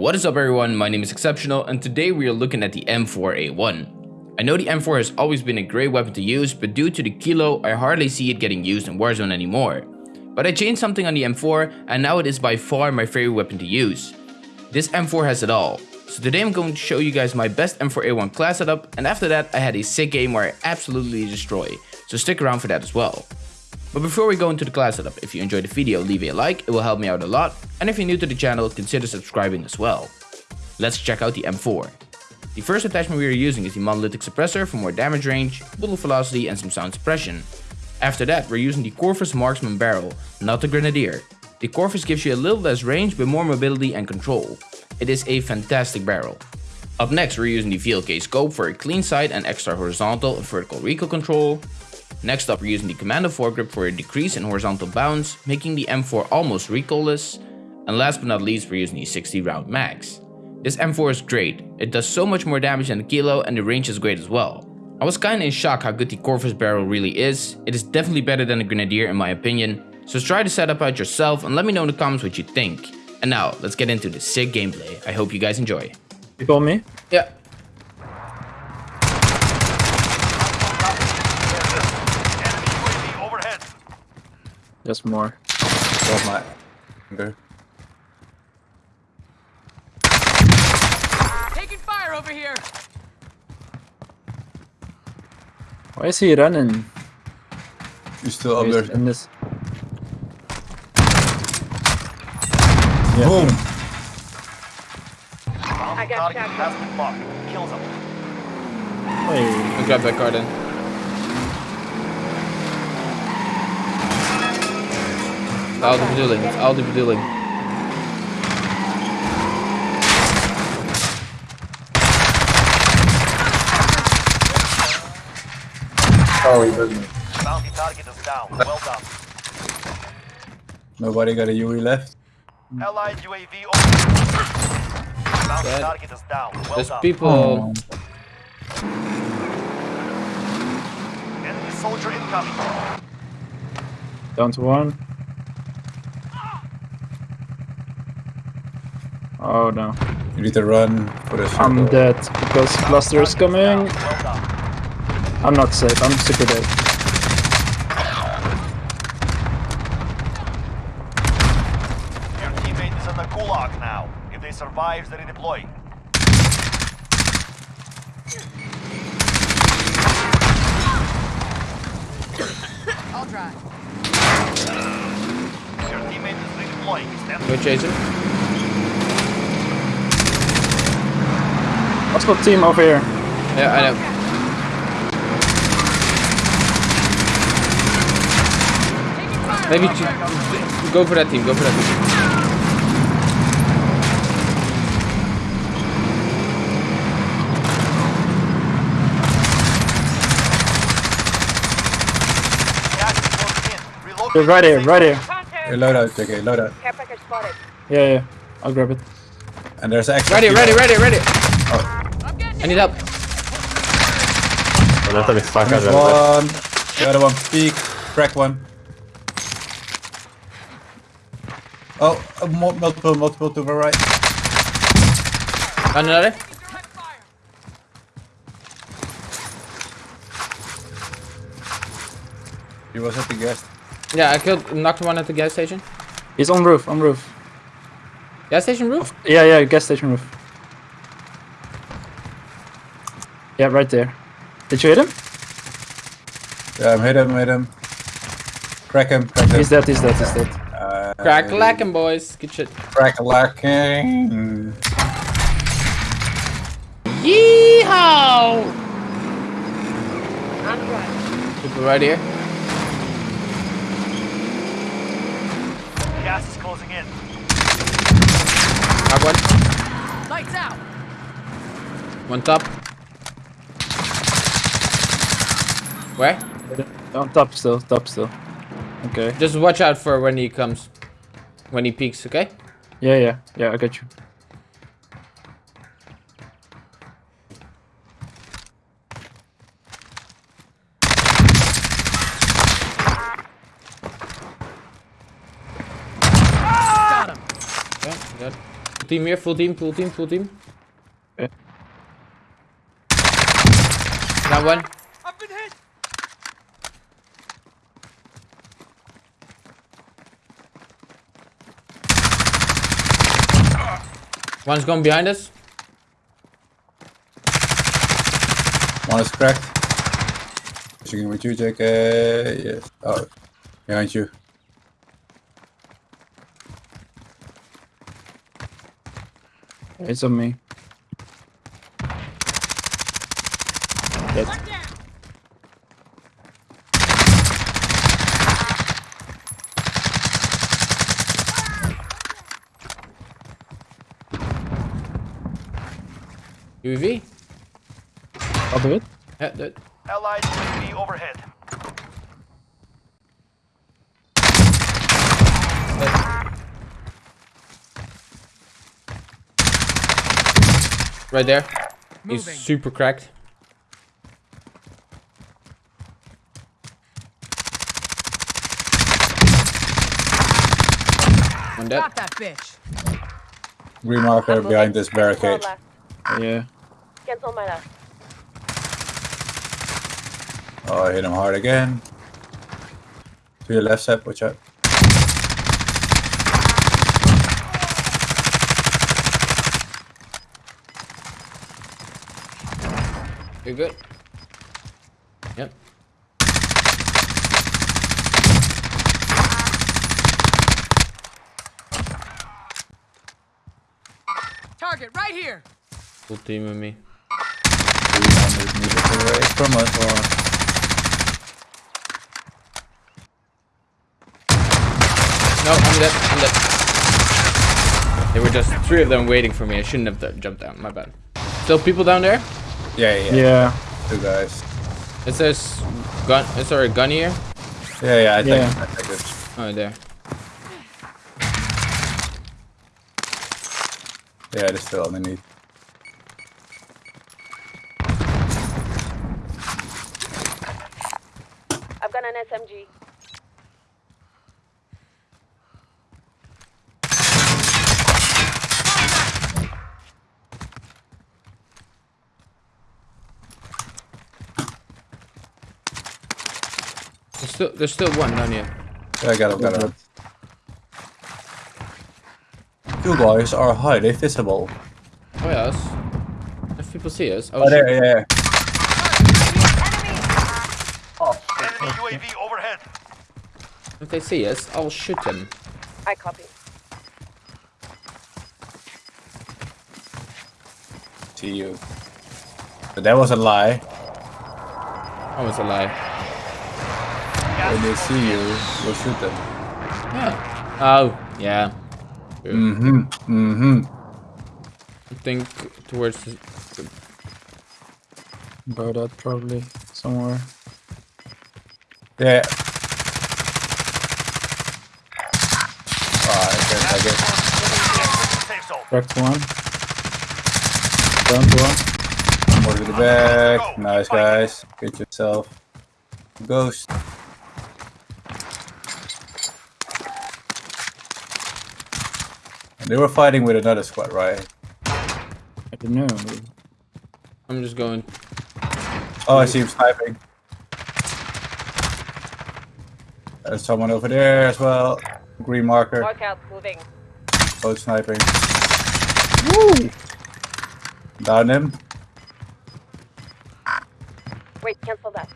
What is up everyone, my name is Exceptional and today we are looking at the M4A1. I know the M4 has always been a great weapon to use, but due to the kilo, I hardly see it getting used in Warzone anymore. But I changed something on the M4 and now it is by far my favorite weapon to use. This M4 has it all. So today I'm going to show you guys my best M4A1 class setup and after that I had a sick game where I absolutely destroy. So stick around for that as well. But before we go into the class setup, if you enjoyed the video, leave a like, it will help me out a lot. And if you're new to the channel, consider subscribing as well. Let's check out the M4. The first attachment we are using is the monolithic suppressor for more damage range, bullet velocity and some sound suppression. After that, we're using the Corvus Marksman barrel, not the Grenadier. The Corvus gives you a little less range but more mobility and control. It is a fantastic barrel. Up next, we're using the VLK scope for a clean sight and extra horizontal and vertical recoil control. Next up we're using the Commando foregrip for a decrease in horizontal bounce, making the M4 almost recoilless. And last but not least we're using the 60 round max. This M4 is great, it does so much more damage than the Kilo and the range is great as well. I was kinda in shock how good the Corvus barrel really is, it is definitely better than the Grenadier in my opinion, so try the setup out yourself and let me know in the comments what you think. And now, let's get into the sick gameplay, I hope you guys enjoy. You call me? Yeah. Just more. Got my anger. Taking fire over here. Why is he running? You still up He's there? in this. Boom! I got shot. Hey, I'll grab that card in. Out of bedoeling, out of bedoeling. Oh, he doesn't. Bounty target is down. Well done. Nobody got a UE left. Allied UAV over. Bounty Dead. target is down. Well There's done. people... Oh. Enemy soldier incoming. down to one. Oh no. You need to run for the I'm circle. dead because cluster is coming. I'm not safe, I'm super dead. Your teammate is in the gulag now. If they survive, they redeploy. I'll drive. Your teammate is redeploying. Stand Go chase him. What's got team over here? Yeah, I know. Maybe to, go for that team, go for that team. Gas is closing in. Relocate They're right to here, right here. Hey, loadout, JK, loadout. Care package spotted. Yeah, yeah. I'll grab it. And there's an extra. Ready, ready, ready, ready. I'm getting I need help. Adesso mi spacca There's già. one. The other one, peek. Crack one. Oh, uh, multiple, multiple to the right. Another. He was at the guest. Yeah, I killed, knocked one at the gas station. He's on roof, on roof. Gas station roof? Yeah, yeah, gas station roof. Yeah, right there. Did you hit him? Yeah, I'm hit him, hit him. Crack him, crack him. He's dead, he's dead, he's dead. Uh, Crack lacking, boys. Good shit. Crack lacking. Yeehaw! I'm driving. People right here. Gas is closing in. Knock one. Lights out. One top. Where? On top still, top still. Okay. Just watch out for when he comes. When he peeks, okay? Yeah, yeah, yeah, I got you. team here, full team, full team, full team. Okay. Down one. I've been hit. One's gone behind us. One is cracked. Pushing with you, JK. Yes. Oh, behind you. It's on me. Dead. UAV. I'll do it. Yeah, that. Allied UAV overhead. Right there. He's super cracked. One dead. Got that bitch. Green marker behind this barricade. Yeah. Cancel my left. Oh, I hit him hard again. To your left side, watch out. You're good. Yep. Target right here. Full team with me. 300 meters away from us. No, I'm dead. I'm dead. There were just three of them waiting for me. I shouldn't have jumped down. My bad. Still people down there? Yeah, yeah, yeah. Yeah. Two guys. Is there gun? Is there a gun here? Yeah, yeah, I think, Yeah. I think it's. Oh, there. Yeah, it is still underneath. Got an SMG. There's still, there's still one down here. Yeah, I got him, got him. Two guys are highly visible. Oh yes. If people see us, oh, Oh, there, yeah, yeah. Enemy oh, UAV overhead. If they see us, I'll shoot them. I copy. See you. But that was a lie. That was a lie. When they see you, we'll shoot them. Yeah. Oh, yeah. Mm-hmm. Mm-hmm. I think towards the, About that probably somewhere. Yeah. I guess, I guess. Safe zone. Cracked one. Down to one. More to the back. Nice, guys. Get yourself ghost. And they were fighting with another squad, right? I don't know. I'm just going. Oh, I see him sniping. There's someone over there as well. Green marker. Mark out, moving. Both sniping. Woo! Down him. Wait, cancel that.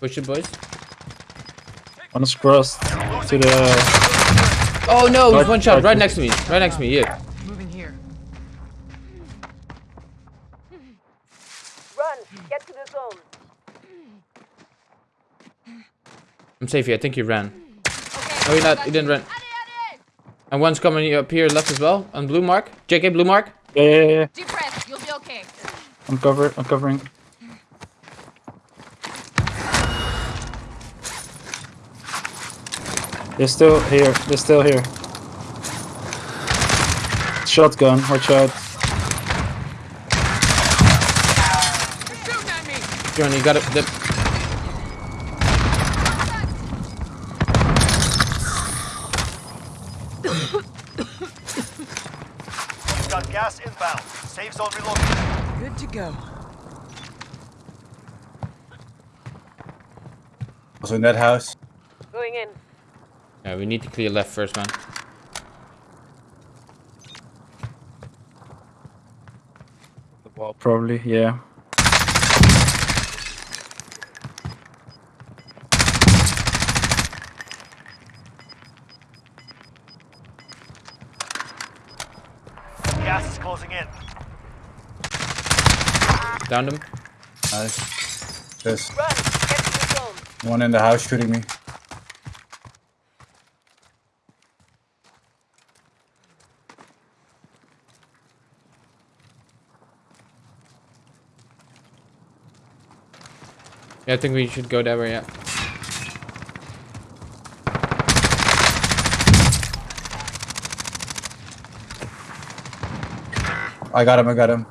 Push it, boys. One is crossed to the. Oh no, he's one shot right- right next to me. Right next to me, yeah. Moving here. Run! Get to the zone. I'm safe here. I think he ran. No, he not. He didn't run. And one's coming up here left as well on blue mark. JK blue mark. Yeah, yeah, yeah. Deep breath. You'll be okay. I'm covered. I'm covering. They're still here. They're still here. Shotgun. Watch out. They're shooting at me. John, you got it. Inbound. Safe zone relocated. Good to go. Also in that house. Going in. Yeah, we need to clear left first, man. The wall, probably. Yeah. Gas is closing in. Downed him. Nice. There's Run. Get to the zone. one in the house shooting me. Yeah, I think we should go that way, yeah. I got him, I got him.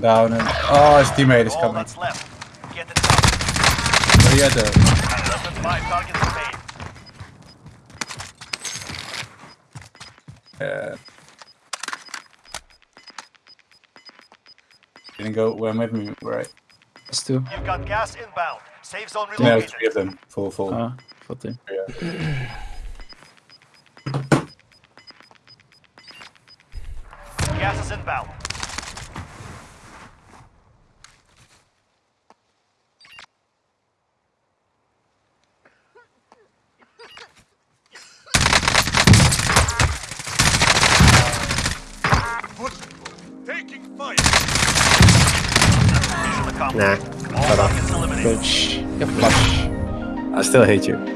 Down and oh his teammate is coming. that's left. Get it done. Where you at there? Less than five targets remain. Yeah. Didn't go went with me, right? Let's do. You've got gas inbound. Safe zone Yeah, relocated. three of them. Full, full. Ah, full team. Yeah. inbound. Taking fire. Nah. All targets eliminated. Bitch. Yeah, flush. I still hate you.